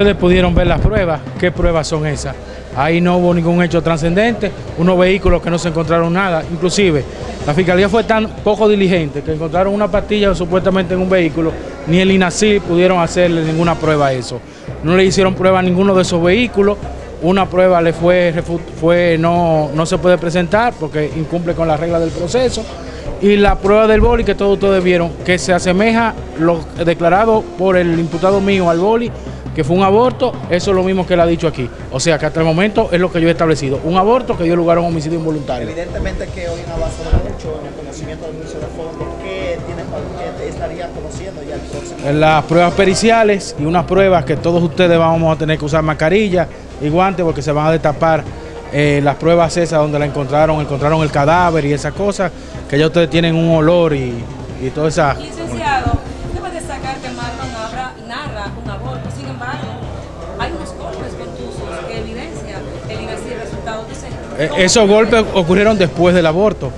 Ustedes pudieron ver las pruebas. ¿Qué pruebas son esas? Ahí no hubo ningún hecho trascendente, unos vehículos que no se encontraron nada. Inclusive, la fiscalía fue tan poco diligente que encontraron una pastilla supuestamente en un vehículo, ni el INACI pudieron hacerle ninguna prueba a eso. No le hicieron prueba a ninguno de esos vehículos. Una prueba le fue, fue no, no se puede presentar porque incumple con las reglas del proceso. Y la prueba del boli que todos ustedes vieron, que se asemeja lo declarado por el imputado mío al boli, que fue un aborto, eso es lo mismo que él ha dicho aquí. O sea que hasta el momento es lo que yo he establecido, un aborto que dio lugar a un homicidio involuntario. Evidentemente que hoy ha avanzado mucho en el conocimiento del uso de fondo. ¿Qué, tiene, qué estaría conociendo ya el próximo? Las pruebas periciales y unas pruebas que todos ustedes vamos a tener que usar mascarilla y guantes porque se van a destapar eh, las pruebas esas donde la encontraron, encontraron el cadáver y esas cosas, que ya ustedes tienen un olor y, y toda esa... Licenciado, golpes contusos que evidencia el inacido resultado de eh, Esos golpes ocurrieron después del aborto,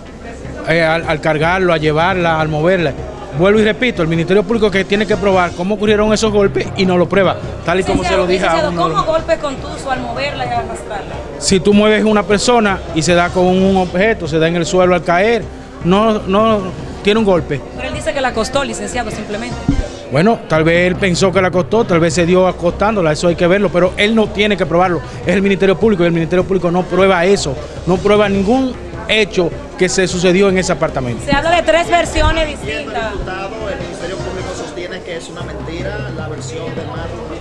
eh, al, al cargarlo, a llevarla, al moverla. Vuelvo y repito, el Ministerio Público que tiene que probar cómo ocurrieron esos golpes y no lo prueba, tal y como se lo dije a uno. ¿Cómo golpe contuso al moverla y al arrastrarla? Si tú mueves una persona y se da con un objeto, se da en el suelo al caer, no, no tiene un golpe. Pero él dice que la acostó, licenciado, simplemente. Bueno, tal vez él pensó que la acostó, tal vez se dio acostándola, eso hay que verlo, pero él no tiene que probarlo, es el Ministerio Público y el Ministerio Público no prueba eso, no prueba ningún hecho que se sucedió en ese apartamento. Se habla de tres versiones distintas. El diputado, el Ministerio Público sostiene que es una mentira la versión de Marlon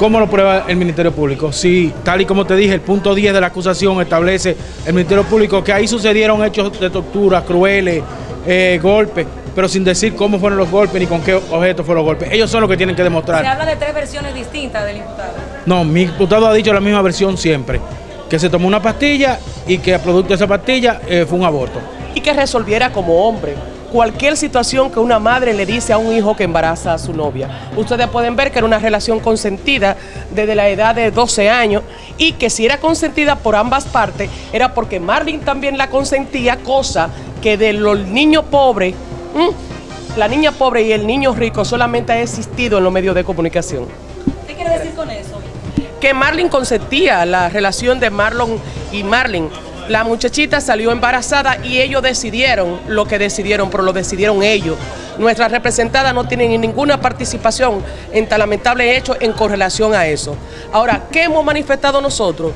¿Cómo lo prueba el Ministerio Público? Si, tal y como te dije, el punto 10 de la acusación establece el Ministerio Público que ahí sucedieron hechos de tortura, crueles, eh, golpes, pero sin decir cómo fueron los golpes ni con qué objeto fueron los golpes. Ellos son los que tienen que demostrar. Se habla de tres versiones distintas del imputado. No, mi imputado ha dicho la misma versión siempre, que se tomó una pastilla y que a producto de esa pastilla eh, fue un aborto. Y que resolviera como hombre cualquier situación que una madre le dice a un hijo que embaraza a su novia. Ustedes pueden ver que era una relación consentida desde la edad de 12 años y que si era consentida por ambas partes era porque Marlin también la consentía, cosa que de los niños pobres, la niña pobre y el niño rico solamente ha existido en los medios de comunicación. ¿Qué quiere decir con eso? Que Marlin consentía la relación de Marlon y Marlin la muchachita salió embarazada y ellos decidieron lo que decidieron, pero lo decidieron ellos. Nuestra representada no tiene ninguna participación en tan lamentable hecho en correlación a eso. Ahora, ¿qué hemos manifestado nosotros?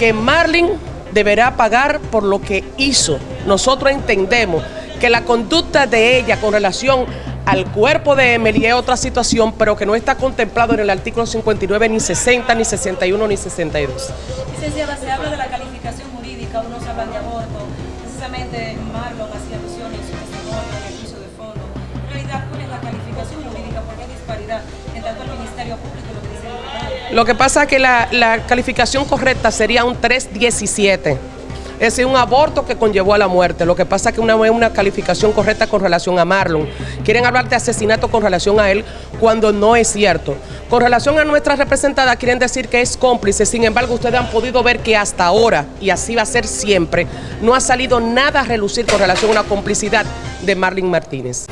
Que Marlin deberá pagar por lo que hizo. Nosotros entendemos que la conducta de ella con relación al cuerpo de Emily es otra situación, pero que no está contemplado en el artículo 59, ni 60, ni 61, ni 62. Licenciada, se habla de la calificación jurídica, unos hablan de aborto, precisamente Marlon hacía alusión en su testimonio, en el juicio de fondo. En realidad, ¿cuál es la calificación jurídica? Porque hay disparidad en tanto el Ministerio Público y lo que dice el. Lo que pasa es que la, la calificación correcta sería un 317 es un aborto que conllevó a la muerte. Lo que pasa es que una, una calificación correcta con relación a Marlon. Quieren hablar de asesinato con relación a él cuando no es cierto. Con relación a nuestra representada quieren decir que es cómplice, sin embargo ustedes han podido ver que hasta ahora, y así va a ser siempre, no ha salido nada a relucir con relación a una complicidad de Marlon Martínez.